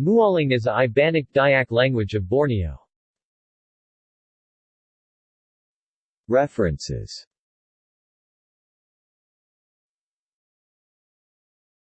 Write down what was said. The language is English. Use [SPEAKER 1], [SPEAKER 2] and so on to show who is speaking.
[SPEAKER 1] Mualing is a Ibanic Dayak language of Borneo. References